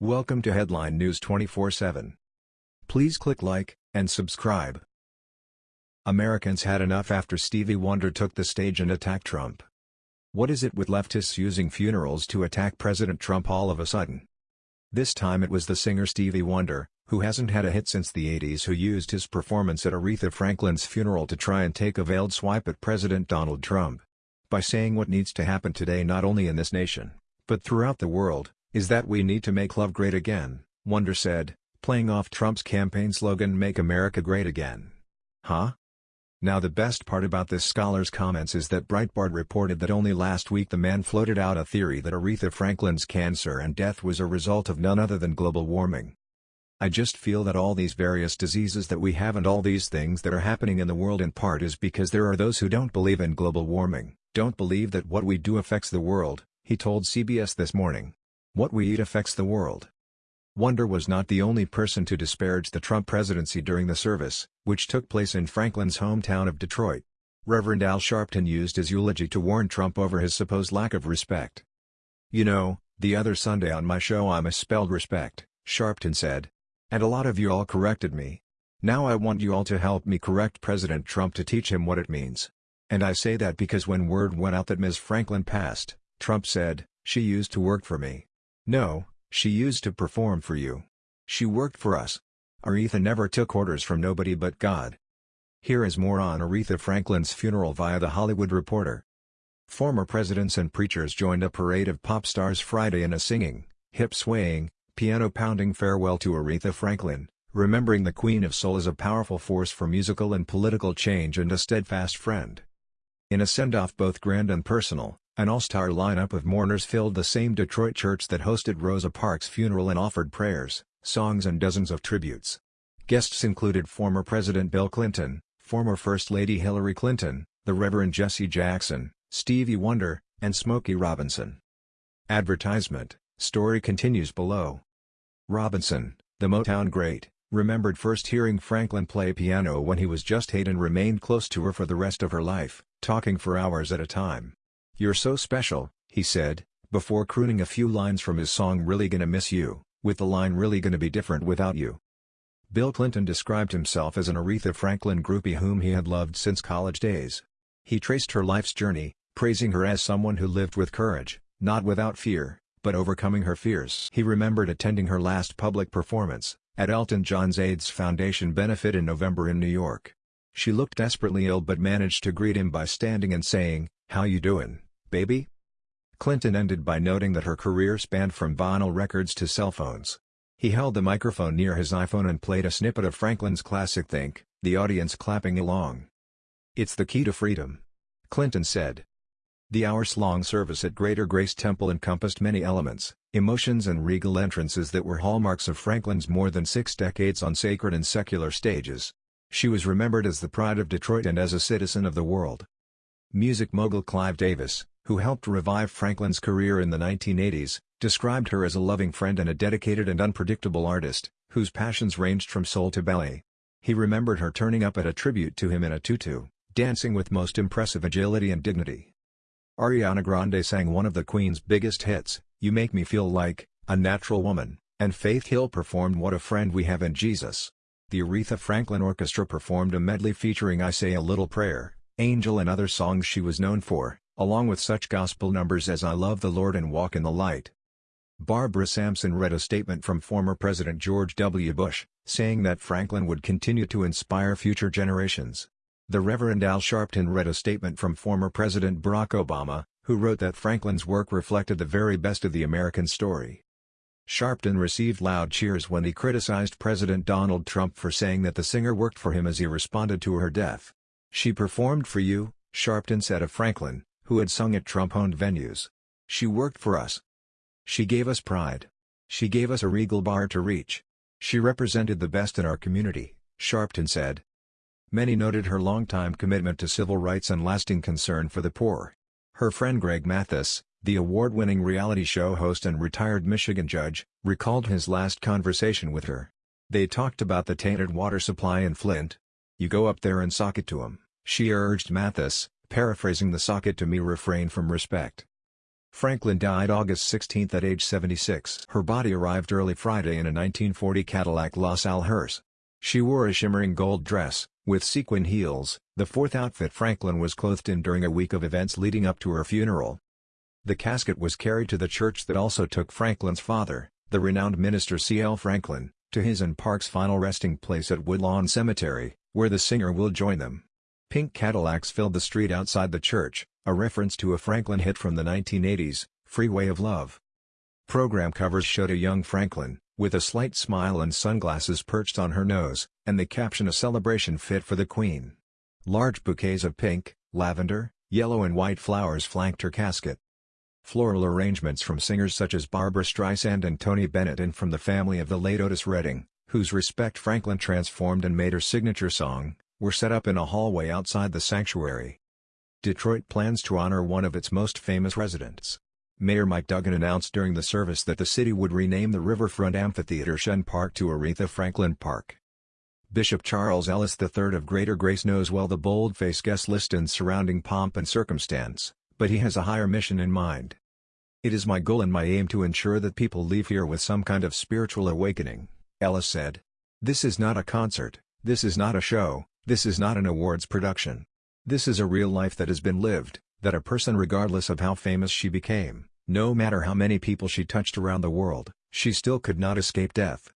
Welcome to Headline News 24/7. Please click like and subscribe. Americans had enough after Stevie Wonder took the stage and attacked Trump. What is it with leftists using funerals to attack President Trump all of a sudden? This time it was the singer Stevie Wonder, who hasn't had a hit since the 80s who used his performance at Aretha Franklin's funeral to try and take a veiled swipe at President Donald Trump. By saying what needs to happen today not only in this nation, but throughout the world, is that we need to make love great again, Wonder said, playing off Trump's campaign slogan Make America Great Again. Huh? Now the best part about this scholar's comments is that Breitbart reported that only last week the man floated out a theory that Aretha Franklin's cancer and death was a result of none other than global warming. I just feel that all these various diseases that we have and all these things that are happening in the world in part is because there are those who don't believe in global warming, don't believe that what we do affects the world, he told CBS this morning. What we eat affects the world. Wonder was not the only person to disparage the Trump presidency during the service, which took place in Franklin's hometown of Detroit. Reverend Al Sharpton used his eulogy to warn Trump over his supposed lack of respect. You know, the other Sunday on my show I misspelled respect, Sharpton said. And a lot of you all corrected me. Now I want you all to help me correct President Trump to teach him what it means. And I say that because when word went out that Ms. Franklin passed, Trump said, she used to work for me. No, she used to perform for you. She worked for us. Aretha never took orders from nobody but God. Here is more on Aretha Franklin's funeral via The Hollywood Reporter. Former presidents and preachers joined a parade of pop stars Friday in a singing, hip-swaying, piano-pounding farewell to Aretha Franklin, remembering the Queen of Soul as a powerful force for musical and political change and a steadfast friend. In a send-off both grand and personal, an all-star lineup of mourners filled the same Detroit church that hosted Rosa Parks' funeral and offered prayers, songs and dozens of tributes. Guests included former President Bill Clinton, former First Lady Hillary Clinton, the Reverend Jesse Jackson, Stevie Wonder, and Smokey Robinson. Advertisement, story continues below. Robinson, the Motown great, remembered first hearing Franklin play piano when he was just eight and remained close to her for the rest of her life, talking for hours at a time. You're so special, he said, before crooning a few lines from his song Really Gonna Miss You, with the line Really Gonna Be Different Without You. Bill Clinton described himself as an Aretha Franklin groupie whom he had loved since college days. He traced her life's journey, praising her as someone who lived with courage, not without fear, but overcoming her fears. He remembered attending her last public performance, at Elton John's AIDS Foundation benefit in November in New York. She looked desperately ill but managed to greet him by standing and saying, How you doin'? Baby? Clinton ended by noting that her career spanned from vinyl records to cell phones. He held the microphone near his iPhone and played a snippet of Franklin's classic Think, the audience clapping along. It's the key to freedom. Clinton said. The hours-long service at Greater Grace Temple encompassed many elements, emotions and regal entrances that were hallmarks of Franklin's more than six decades on sacred and secular stages. She was remembered as the pride of Detroit and as a citizen of the world. Music mogul Clive Davis, who helped revive Franklin's career in the 1980s, described her as a loving friend and a dedicated and unpredictable artist, whose passions ranged from soul to ballet. He remembered her turning up at a tribute to him in a tutu, dancing with most impressive agility and dignity. Ariana Grande sang one of the Queen's biggest hits, You Make Me Feel Like, a Natural Woman, and Faith Hill performed What a Friend We Have in Jesus. The Aretha Franklin Orchestra performed a medley featuring I Say a Little Prayer, Angel and other songs she was known for, along with such gospel numbers as I Love the Lord and Walk in the Light. Barbara Sampson read a statement from former President George W. Bush, saying that Franklin would continue to inspire future generations. The Reverend Al Sharpton read a statement from former President Barack Obama, who wrote that Franklin's work reflected the very best of the American story. Sharpton received loud cheers when he criticized President Donald Trump for saying that the singer worked for him as he responded to her death. She performed for you, Sharpton said of Franklin, who had sung at Trump-owned venues. She worked for us. She gave us pride. She gave us a regal bar to reach. She represented the best in our community, Sharpton said. Many noted her longtime commitment to civil rights and lasting concern for the poor. Her friend Greg Mathis, the award-winning reality show host and retired Michigan judge, recalled his last conversation with her. They talked about the tainted water supply in Flint. You go up there and sock it to 'em, she urged Mathis, paraphrasing the socket to me refrain from respect. Franklin died August 16 at age 76. Her body arrived early Friday in a 1940 Cadillac LaSalle hearse. She wore a shimmering gold dress, with sequin heels, the fourth outfit Franklin was clothed in during a week of events leading up to her funeral. The casket was carried to the church that also took Franklin's father, the renowned minister C.L. Franklin, to his and Parks' final resting place at Woodlawn Cemetery, where the singer will join them. Pink Cadillacs filled the street outside the church, a reference to a Franklin hit from the 1980s, Freeway of Love. Program covers showed a young Franklin, with a slight smile and sunglasses perched on her nose, and the caption a celebration fit for the Queen. Large bouquets of pink, lavender, yellow and white flowers flanked her casket. Floral arrangements from singers such as Barbra Streisand and Tony Bennett and from the family of the late Otis Redding, whose respect Franklin transformed and made her signature song, were set up in a hallway outside the sanctuary. Detroit plans to honor one of its most famous residents. Mayor Mike Duggan announced during the service that the city would rename the Riverfront Amphitheater Chene Park to Aretha Franklin Park. Bishop Charles Ellis III of Greater Grace knows well the bold-faced guest list and surrounding pomp and circumstance, but he has a higher mission in mind. It is my goal and my aim to ensure that people leave here with some kind of spiritual awakening, Ellis said. This is not a concert, this is not a show, this is not an awards production. This is a real life that has been lived, that a person regardless of how famous she became, no matter how many people she touched around the world, she still could not escape death.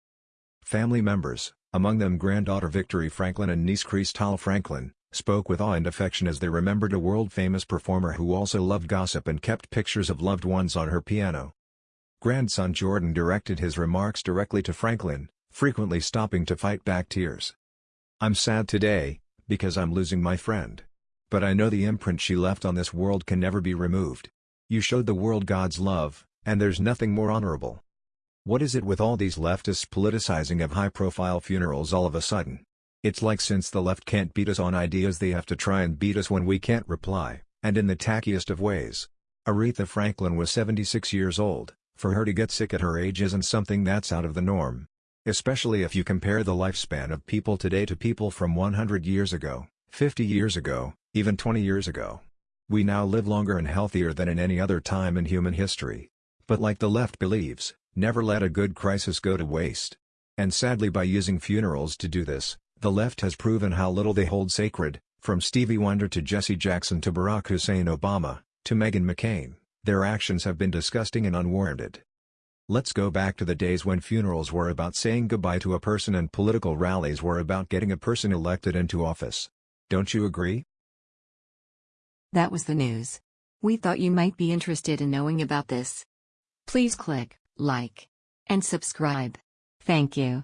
Family members, among them granddaughter Victorie Franklin and niece Cristal Franklin, spoke with awe and affection as they remembered a world-famous performer who also loved gossip and kept pictures of loved ones on her piano. Grandson Jordan directed his remarks directly to Franklin, frequently stopping to fight back tears. I'm sad today, because I'm losing my friend. But I know the imprint she left on this world can never be removed. You showed the world God's love, and there's nothing more honorable. What is it with all these leftists politicizing of high-profile funerals all of a sudden? It's like since the left can't beat us on ideas they have to try and beat us when we can't reply, and in the tackiest of ways. Aretha Franklin was 76 years old, for her to get sick at her age isn't something that's out of the norm. Especially if you compare the lifespan of people today to people from 100 years ago, 50 years ago, even 20 years ago. We now live longer and healthier than in any other time in human history. But like the left believes, never let a good crisis go to waste. And sadly by using funerals to do this, the left has proven how little they hold sacred, from Stevie Wonder to Jesse Jackson to Barack Hussein Obama, to Meghan McCain, their actions have been disgusting and unwarranted. Let's go back to the days when funerals were about saying goodbye to a person and political rallies were about getting a person elected into office. Don't you agree? That was the news. We thought you might be interested in knowing about this. Please click like and subscribe. Thank you.